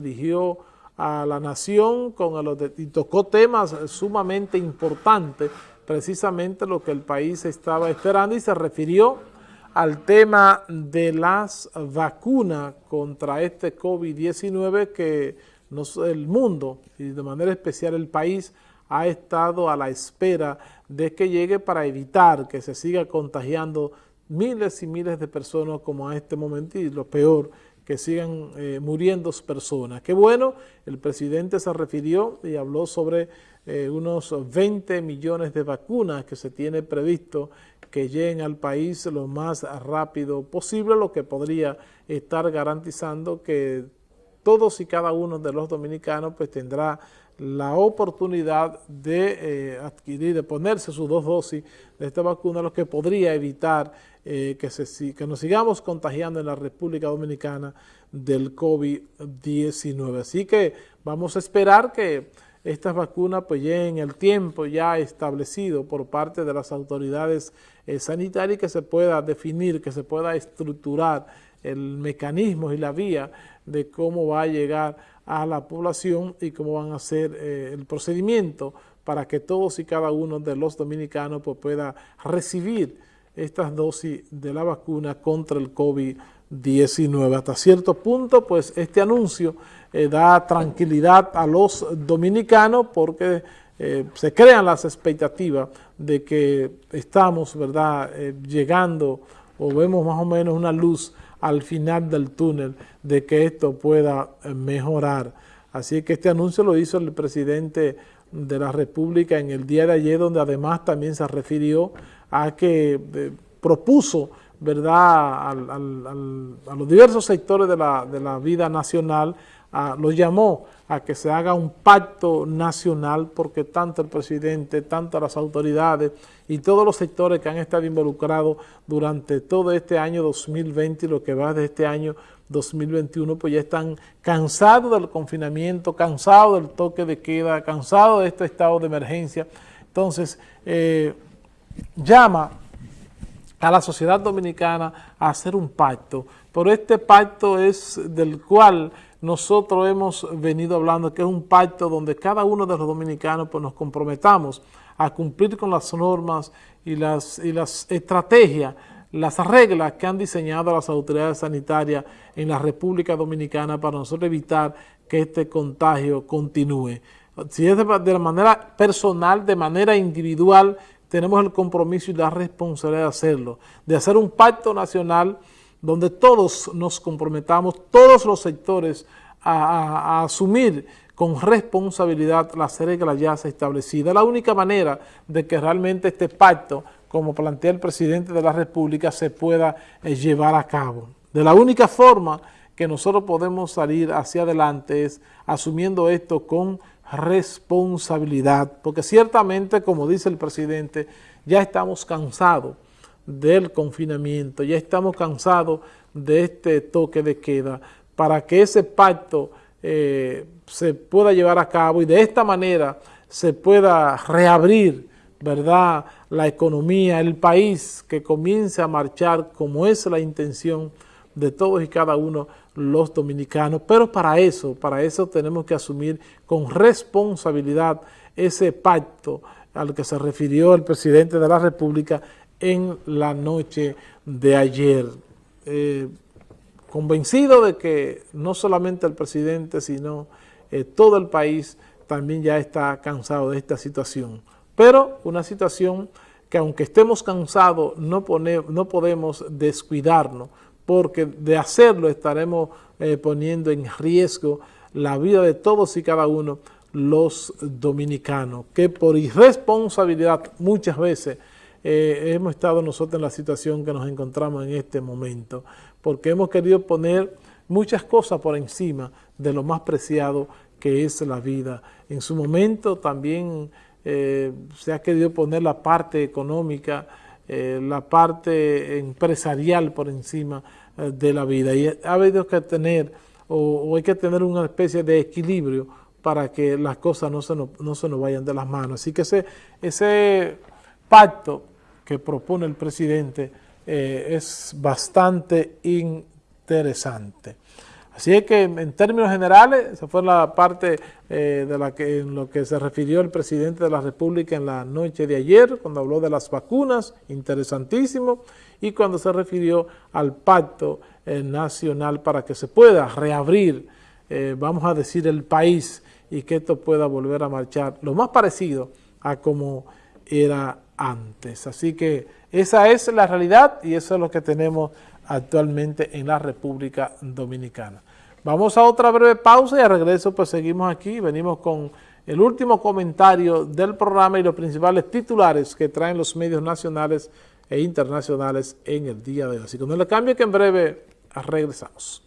dirigió a la nación con y tocó temas sumamente importantes, precisamente lo que el país estaba esperando y se refirió al tema de las vacunas contra este COVID-19 que el mundo y de manera especial el país ha estado a la espera de que llegue para evitar que se siga contagiando miles y miles de personas como a este momento y lo peor, que sigan eh, muriendo personas. Qué bueno, el presidente se refirió y habló sobre eh, unos 20 millones de vacunas que se tiene previsto que lleguen al país lo más rápido posible, lo que podría estar garantizando que todos y cada uno de los dominicanos pues tendrá la oportunidad de eh, adquirir, de ponerse sus dos dosis de esta vacuna, lo que podría evitar eh, que, se, que nos sigamos contagiando en la República Dominicana del COVID-19. Así que vamos a esperar que estas vacunas pues lleguen el tiempo ya establecido por parte de las autoridades eh, sanitarias que se pueda definir, que se pueda estructurar el mecanismo y la vía de cómo va a llegar a la población y cómo van a ser eh, el procedimiento para que todos y cada uno de los dominicanos pues, pueda recibir estas dosis de la vacuna contra el COVID-19. Hasta cierto punto, pues este anuncio eh, da tranquilidad a los dominicanos porque eh, se crean las expectativas de que estamos, ¿verdad?, llegando o vemos más o menos una luz al final del túnel de que esto pueda eh, mejorar. Así que este anuncio lo hizo el presidente de la República en el día de ayer, donde además también se refirió a que eh, propuso ¿verdad? a los diversos sectores de la, de la vida nacional, lo llamó a que se haga un pacto nacional porque tanto el presidente, tanto las autoridades y todos los sectores que han estado involucrados durante todo este año 2020 y lo que va de este año 2021, pues ya están cansados del confinamiento, cansados del toque de queda, cansados de este estado de emergencia. Entonces, eh, llama a la sociedad dominicana a hacer un pacto, pero este pacto es del cual nosotros hemos venido hablando que es un pacto donde cada uno de los dominicanos pues, nos comprometamos a cumplir con las normas y las, y las estrategias, las reglas que han diseñado las autoridades sanitarias en la República Dominicana para nosotros evitar que este contagio continúe. Si es de, de manera personal, de manera individual, tenemos el compromiso y la responsabilidad de hacerlo, de hacer un pacto nacional donde todos nos comprometamos, todos los sectores, a, asumir con responsabilidad las reglas ya establecidas. La única manera de que realmente este pacto, como plantea el presidente de la República, se pueda eh, llevar a cabo. De la única forma que nosotros podemos salir hacia adelante es asumiendo esto con responsabilidad, porque ciertamente, como dice el presidente, ya estamos cansados del confinamiento, ya estamos cansados de este toque de queda, para que ese pacto eh, se pueda llevar a cabo y de esta manera se pueda reabrir ¿verdad? la economía, el país que comience a marchar como es la intención de todos y cada uno los dominicanos, pero para eso, para eso tenemos que asumir con responsabilidad ese pacto al que se refirió el presidente de la República en la noche de ayer. Eh, convencido de que no solamente el presidente, sino eh, todo el país también ya está cansado de esta situación. Pero una situación que aunque estemos cansados, no, no podemos descuidarnos, porque de hacerlo estaremos eh, poniendo en riesgo la vida de todos y cada uno los dominicanos, que por irresponsabilidad muchas veces eh, hemos estado nosotros en la situación que nos encontramos en este momento, porque hemos querido poner muchas cosas por encima de lo más preciado que es la vida. En su momento también eh, se ha querido poner la parte económica, eh, la parte empresarial por encima de la vida y ha habido que tener o, hay que tener una especie de equilibrio para que las cosas no se nos, no se nos vayan de las manos. Así que ese, ese pacto que propone el presidente eh, es bastante interesante. Así es que en términos generales, esa fue la parte eh, de la que, en lo que se refirió el presidente de la República en la noche de ayer, cuando habló de las vacunas, interesantísimo, y cuando se refirió al pacto eh, nacional para que se pueda reabrir, vamos a decir, el país y que esto pueda volver a marchar lo más parecido a como era antes. Así que esa es la realidad y eso es lo que tenemos actualmente en la República Dominicana. Vamos a otra breve pausa y a regreso pues seguimos aquí, venimos con el último comentario del programa y los principales titulares que traen los medios nacionales e internacionales en el día de hoy. Así que no le cambie que en breve regresamos.